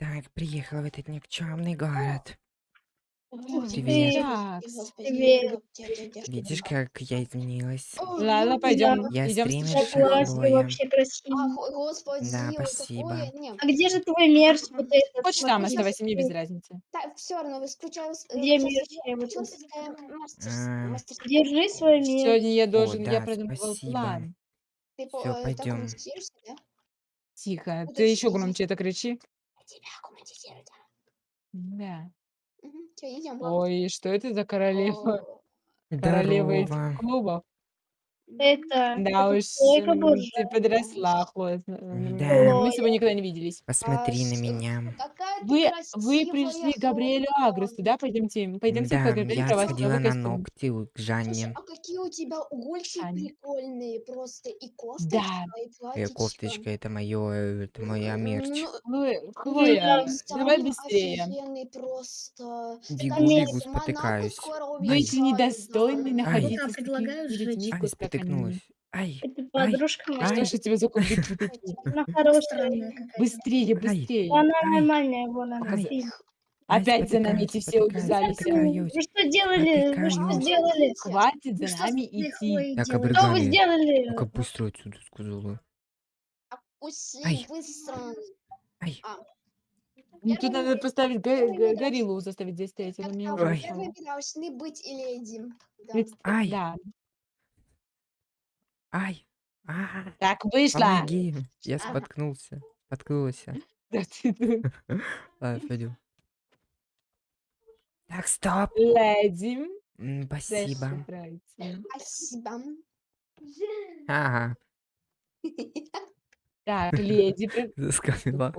Так, приехала в этот никчемный город. Привет. Так, Привет. Видишь, как я изменилась? ладно, пойдем, Я идем вообще красиво. Да, спасибо. А где же твой мерз вот этот? Хочешь там оставайся, мне без разницы. так, все равно, с- э, Где мастерс- А. Держи свой мерз. Сегодня я должен, я продумывал план. Всё, э, да? Тихо, ты еще громче это кричи. Тебя комментируют, да. Да. Все, идем. Ой, что это за королева? О, Королева этих Здорово. клубов. Это, Да это уж, м, ты подросла, Хлоя. Да. Мы с тобой никогда не виделись. Посмотри а на что- меня. Какая ты Вы, вы красивая, пришли к Габриэлю Хлоя. Агресту, да? Пойдемте, пойдемте Да, к Габриэлю я кровать, сходила новый на костюм. ногти у- к Слушай, Жанне. а какие у тебя угольки Аня. прикольные просто. И кофточка, Да. и Э, платьичко. кофточка, это мое, это моя мерч. Ну, Хлоя, ну, Хлоя, Саня давай быстрее. офигенный просто. Бегу, Такая бегу, Монако спотыкаюсь. скоро Ай. Недостойны находиться с такими предлагаю людьми, сжечь. Ай, как спотыкнулась. они. Ай, Это ай, подружка моя. Что ай, ж тебя за конфликты такие? Она хорошая. Быстрее, быстрее. Она нормальная, вон она. ай, Опять за нами эти все спотыкаюсь. Вы что делали? Вы что Спотыкаюсь. сделали? Хватит Ну за что нами идти. Так, делать? Что вы сделали? Ну-ка быстро отсюда сказала. Уси, Ай. быстро. Ай, Ну, тут надо поставить гориллу, заставить здесь стоять. Она меня а Ой. первые должны быть леди. Да. Ведь- ай, Да. Ай, а, Так, вышла. помоги. Я Ага. споткнулся, споткнулся. Да ты тут. Ладно, пойдем. Так, стоп. Леди. М, Дальше Спасибо. Спасибо. Ага, Так, леди. при- заскамила.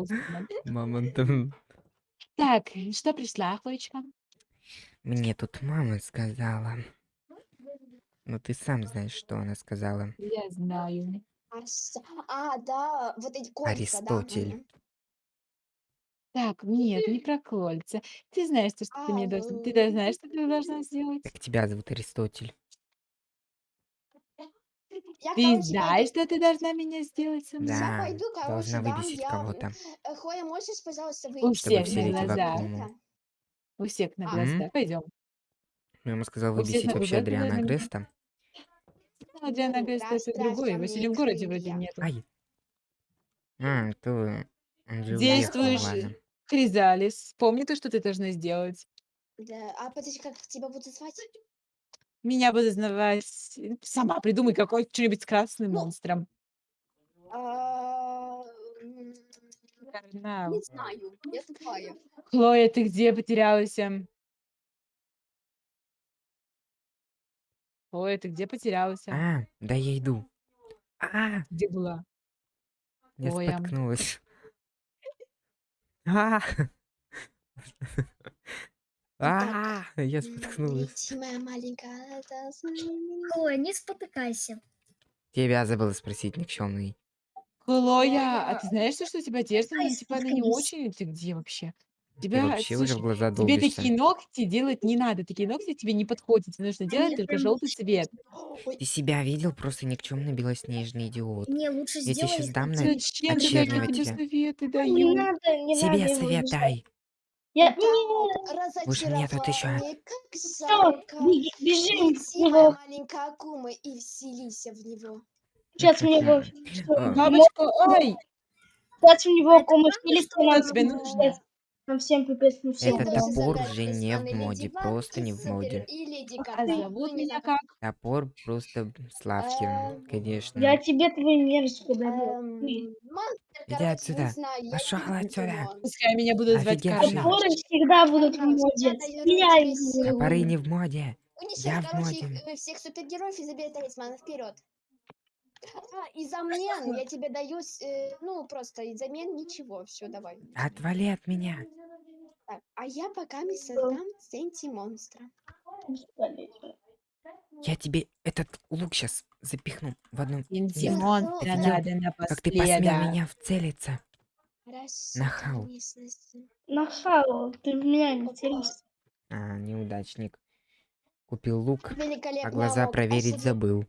Мамонтом. Так, что пришла, Хлоечка? Мне тут мама сказала. Ну ты сам знаешь, что она сказала. Я знаю. А, с- а, да, вот эти кольца, Аристотель. да. мгм. Так, нет, не про кольца. Ты знаешь, то, что ты мне должна. Ты да- знаешь, что ты должна сделать? Так тебя зовут Аристотель. Я, Ты короче, знаешь, что ты должна меня сделать со мной? Я Да, пойду, короче, должна дам выбесить я- кого-то. Э, Хлоя, можешь, пожалуйста, У выйти? всех все на эти глазах. У всех на А. глазах. Пойдем. Мама сказала У всех выбесить на вообще глазах Адриана должна. Греста. Ну, Адриана Ну, раз другой. Василий мне в городе вроде нету. Ай. А, уехал, Действуешь ладно. Кризалис. Помни то, что ты должна сделать. Да, а подожди, как тебя будут звать? Меня будут знавать... Сама придумай какой что-нибудь с красным Ну, монстром. А. Не знаю, я тупая. Хлоя, ты где потерялась? Хлоя, ты где потерялась? А, да я иду. А, Где была? я Ой, ам. споткнулась. А, а, я споткнулась. Моя маленькая. Хлоя, не спотыкайся. Тебя забыла спросить, никчемный. Хлоя, а ты знаешь, что у тебя одежда? Ну, Ай, типа, она не споткнись. очень. Ты где вообще? Ты Тебя, вообще уже в слушай, глаза тебе долбишься. такие ногти делать не надо. Такие ногти тебе не подходят. Тебе нужно делать Нет, только прям желтый цвет. Ой, Ты себя видел? Просто никчемный белоснежный идиот. Не, лучше Я тебе сделай сейчас дам на... цвет. Зачем ты такие очернивать тебя. советы Не даю? надо, не надо Себе его совет убеждать. дай. Я... так, Больше нет отвечать. разочарование, как Всё, жалко. беги- бежим моя него. маленькая акума, и вселися в него. Сейчас в него... А, Бабочка, ой! Сейчас в него комнату Что нам тебе нужно? Всем пипец, ну всем. Этот топор уже не в моде, просто не в моде. Зовут Ну, меня как? Топор просто славки, Эм, конечно. Я тебе твой мерз подарю. эм, Иди отсюда. тебе отсюда. Пускай меня будут звать. Топоры всегда будут в моде. Топоры не в моде. В короче, э, всех супергероев и забери талисманы вперед. А, и взамен я тебе даю, э, ну, просто и взамен ничего. Все, давай. Отвали от меня. Так, а я пока не создам сенти-монстра. Я тебе этот лук сейчас запихну в одну... Инти место. монстра Идём. надо Как ты посмел напоследок. меня вцелиться? Расчёт Нахал. Нахал, ты в меня не целишься. А, неудачник. Купил лук, а глаза проверить Спасибо. забыл.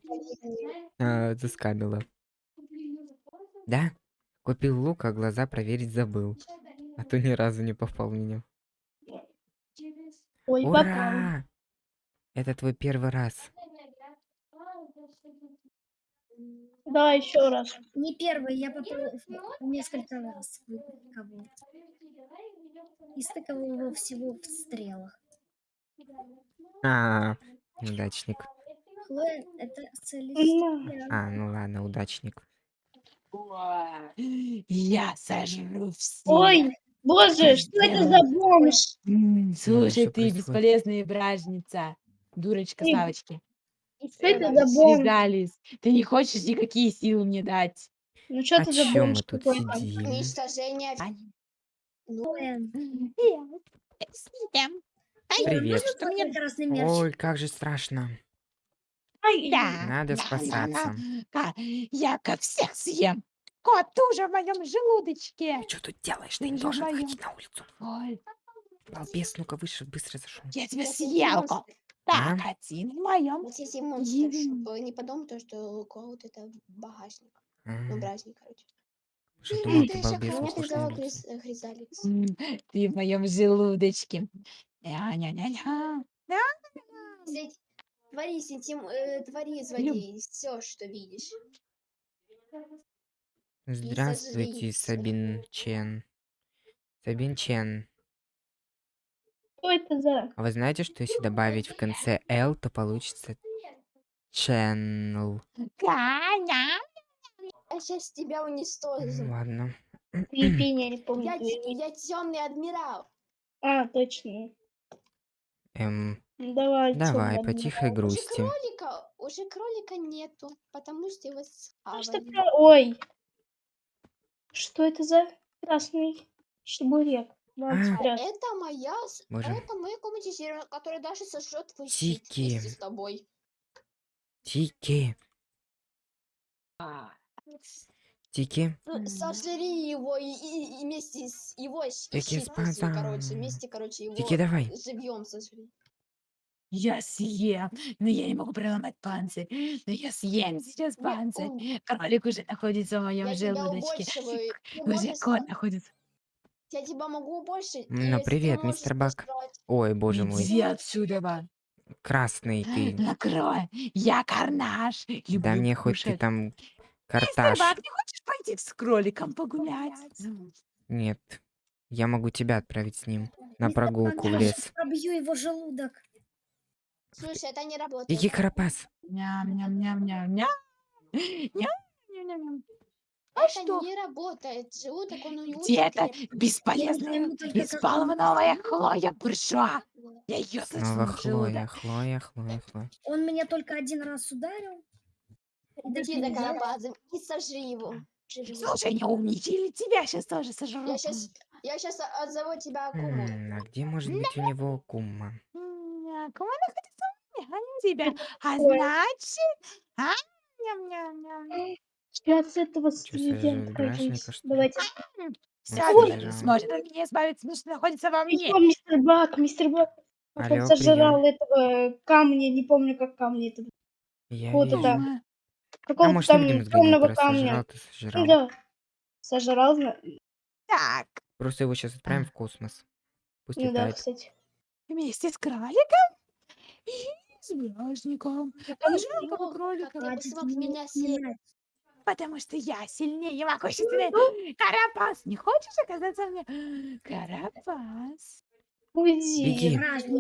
А, заскамила. Да? Купил лук, а глаза проверить забыл. А то ни разу не попал в меня. Ой, попал. Ура! Это твой первый раз. Да, еще раз. Не первый, я попал несколько раз в кого И стыковал его всего в стрелах. А, удачник. Хлоя, это. А, ну ладно, удачник. Я сожру всех. Ой, боже, что это за бомж? Слушай, ты бесполезная бражница. Дурочка. Савочки. Что это за бомж? Ты не хочешь никакие силы мне дать. Ну что А это за чё мы бомж сидим? Уничтожение. А, Ну, Съем. Привет. можно твой красный мерч? Ой, как же страшно. Ай, Да, Надо да, спасаться. да, да. Я как всех съем. Кот, ты уже в моем желудочке. Ты что тут делаешь? Ты Ты не же должен моя. выходить на улицу. Ой, Балбес, ну-ка выше, быстро зашел. я тебя съел, кот. Так, А? один в моем. Вот эти монстры, Ем. чтоб не подумал, то, что Клауд это багажник. Ну, А, бражник, короче. Уже думал, Ты ты балбес. Гриз- э, Ты в моем желудочке. Ня-ня-ня-ня. Твори, сентим, э, твори, злодей, все, что видишь. Здравствуйте, сожрись. Сабин Чен. Сабин Чен. Что это за... А вы знаете, что если добавить в конце L, то получится Channel. Ганя. Я сейчас тебя уничтожу. Ладно. Я не помню. Я, твоё имя. темный адмирал. А, точно. Эм, Ну, Давай, давай, по тихой Уже грусти. кролика, уже кролика нету, потому что его адмирал. Что схавали. про- Ой. Что это за красный чебурек? А. Это моя, с- Боже. это моя коммунизирование, которая даже сожжет твой щит Тики. вместе с тобой. Тики. Тики. Ну. Сожри его и, и- и вместе с его Тики, короче, вместе, короче, его Тики, давай. живьем сожри. Я съем, но я не могу проломать панцирь. Но я съем сейчас панцирь. ум, Кролик уже находится в моем Я тебя желудочке. Ты Уже можешь кот находится. Я тебя могу больше. Ну, привет, мистер Бак. Ой, боже мой. Иди отсюда, ба. Красный ты. Накрой. Я карнаж. Да мне хоть ты там карташ. Бак, не хочешь пойти с кроликом погулять? Нет. Я могу тебя отправить с ним на Мистер прогулку в лес. Пробью его желудок. Слушай, это не работает. Тики Карапас. Ням-ням-ням-ням-ням. Ням-ням-ням-ням. А это что? не работает. Желудок, он не Где это бесполезная, избалованная Хлоя буржуа? Я ее Снова в Хлоя. Хлоя, Хлоя, Хлоя. Он меня только один раз ударил. Иди взял. Карапазом и сожри его. живьем. Слушай, не умничай, или тебя сейчас тоже сожру. Я сейчас, я сейчас отзову тебя Акуму. М, А где может быть у него кума? М, Кому находится у меня, а не тебя? А Ой. значит... А? Ням-ням-ням. Сейчас этого бражника, что ли? Давайте. Все, Ой. не сможет от меня избавиться, потому что находится во мне. Еще мистер Бак, мистер Бак. Алло, он сожрал этого камня, не помню, как камня этого. Я Вот вижу. это. А Какого-то может, там Видимус темного камня. сожрал, ты Ну сожрал. да. Сожрал, зна- Так, Просто его сейчас отправим в космос. Пусть ну да, летает. кстати. вместе с кроликом и с бражником. Там Жалко кролика, ты бы смог меня съесть. потому что я сильнее, могущественный. Карапас, не хочешь оказаться мне? Карапас. Уйди. Беги. Вражник.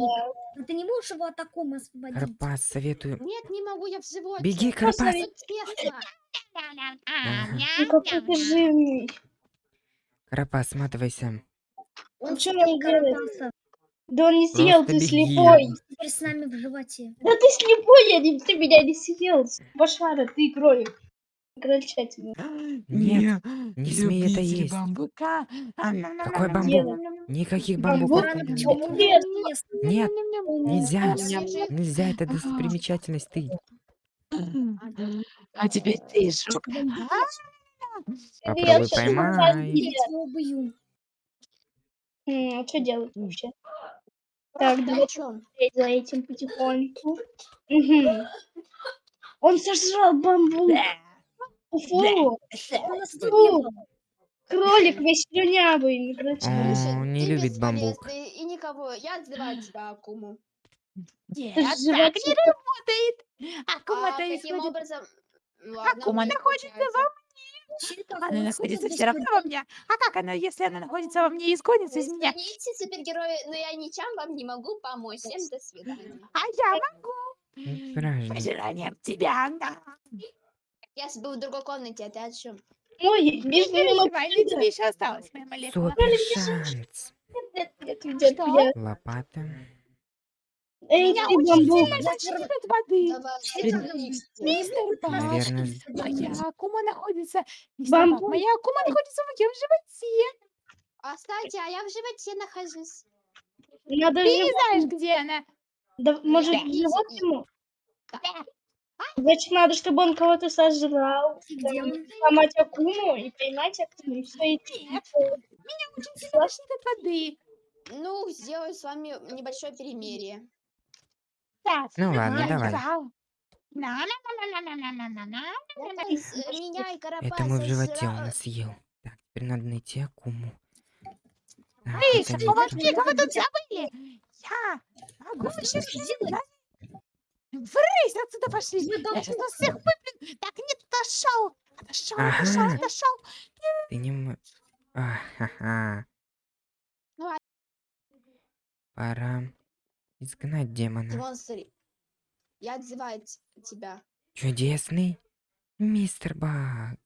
Ну ты не можешь его от освободить? Карапас, советую. Нет, не могу, я в животе. Беги, тесно. Ну какой ты жирный. Карапас, сматывайся. Он чё съел нам делать? Карапаса. Да он не съел, Просто ты беги. слепой. Теперь с нами в животе. Да ты слепой, я не, ты меня не съел. Башара, ты кролик. Крольчатина. Нет, не смей это есть. бамбука. Какой бамбук? Никаких бамбуков Бамбук? не Чё? надо. Нет. Нет, нельзя. Нельзя, это достопримечательность ты. А теперь ты жук. А? Попробуй поймай. Я тебя убью. М, А что делать вообще? Так, Ты давай о чем? смотреть за этим потихоньку. Он сожрал бамбук. Фу, Он нас фу. убил. Кролик весь слюнявый, не кричи. О, Слушай, не ты любит бамбук. и никого. Я отзываю тебя, Акуму. Нет, так не работает. А кума А исходит. образом... Ладно, Акума находится получается. Она находится все равно во мне. А как она, если она находится во мне и исгонится из меня? Извините, супергерои, но я ничем вам не могу помочь. Всем до свидания. А я могу. Ну. Пожиранием тебя. да. Я был в другой комнате, а ты о чем? Ой, Не между ними тебе еще осталась моя молекула. Супер шанс. нет, нет, нет, Что? нет. Лопата. Эй, Меня ты очень бамбук. от воды. Мистер. Наверное, Моя акума находится... Бамбук. моя акума находится в моем животе. А, кстати, а я в животе нахожусь. Надо Ты не знаешь, где она. да, может, живот ему? Значит, надо, чтобы он кого-то сожрал, там, сломать акуму и поймать акуму. И все, и... Нет, меня очень страшно, от воды. Ну, сделаю с вами небольшое перемирие. Ну ладно, давай. Это мой в животе он съел. Так, теперь надо найти акуму. Эй, помолчи, кого тут забыли? Я могу еще сделать. Врысь, отсюда пошли. Я сейчас вас всех выплюну. Так, нет, отошел. Отошел, отошел, Ага. отошел. Ты не м- А, ха-ха. Ну, а- Пора изгнать демона. Монстр. Я отзываю тебя. Чудесный мистер Баг.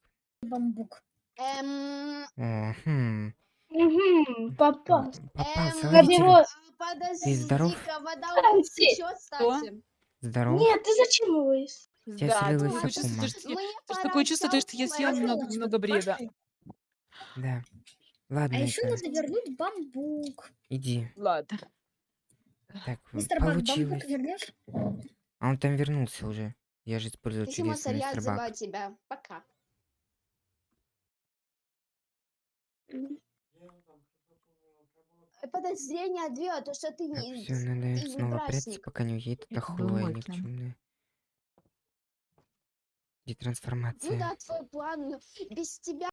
Бамбук. Эм, хм. Угу, попал. Попался, эм, его- его. а, подожди, здоров? вода нас течет, кстати. Здорово. Нет, ты зачем его ес- Тебя Да, слилась такое чувство, что я- пора такое чувство, что я съела много, много бреда. пошли. Да. А Ладно, еще это, надо вернуть бамбук. иди. Ладно. Так, Мистер Бак, бамбук получилось. вернешь? А он там вернулся уже. Я же Спасибо, чудесный я мистер отзываю Баг. тебя. Пока. Подозрение две, а то что ты Так, не... все, надо ты снова прятаться, пока не уедет эта Это хлоя никчемная. Где Ну трансформация? да, твой план, но без тебя...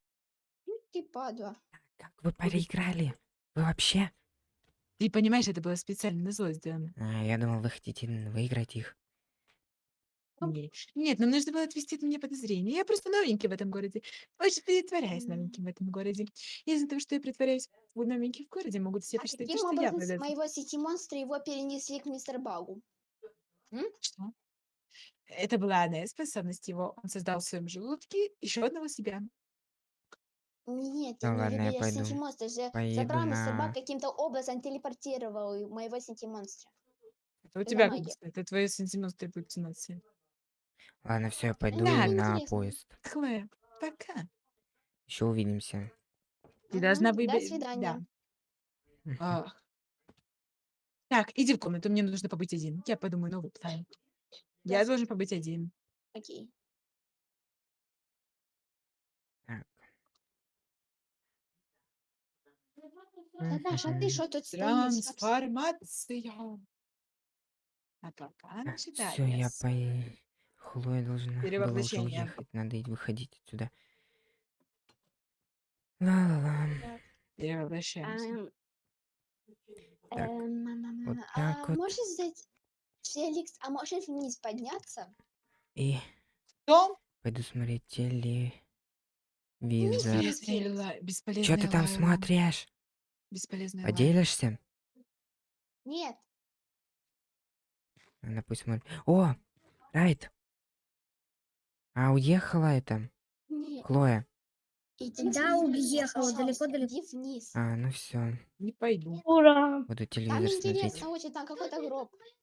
Ну, Ты падла. Как вы проиграли? Вы вообще? Ты понимаешь, это было специально на зло сделано. А, я думал, вы хотите выиграть их. Не- Нет, нам нужно было отвести от меня подозрение. Я просто новенький в этом городе. Очень притворяюсь новеньким в этом городе. Из-за того, что я притворяюсь в- новеньким в городе, могут все А посчитать, каким что я образом с моего сети монстра его перенесли к мистер Багу? Что? Это была одна из способностей его. Он создал в своем желудке еще одного себя. Нет, Да я не ладно, я видела сети пойду. монстра. же Поеду забрал мистер на- Баг каким-то образом телепортировал моего сети монстра. Это у Это тебя, магия. бы, это твои сантиметры галлюцинации. Ладно, все, я пойду Да, на интересно. поезд. Хлоя, пока. Еще увидимся. Ты должна Мгм. До свидания. Ах. Так, иди в комнату, мне нужно побыть один. Я подумаю новый план. Я Да. должен побыть один. Окей. Так. Наташа, а ты Мгм. что тут стоишь? Трансформация. А пока Так, все, я по... Хлоя должна была уже уехать. Надо и выходить отсюда. Ла-ла-ла. Перевоплощаемся. Так, эм, вот а так вот. Можешь сдать... Феликс, а можешь вниз подняться? И Что? пойду смотреть телевизор. Бесполезно. Бесполезная, бесполезная Что ты там смотришь? Бесполезная. Поделишься? Нет. Она пусть смотрит. О, Райт. А уехала это? Нет. Хлоя. Иди Да, уехала, далеко-далеко. Вниз. А, ну все. Не пойду. Буду Там телевизор смотреть. интересно очень, там какой-то гроб.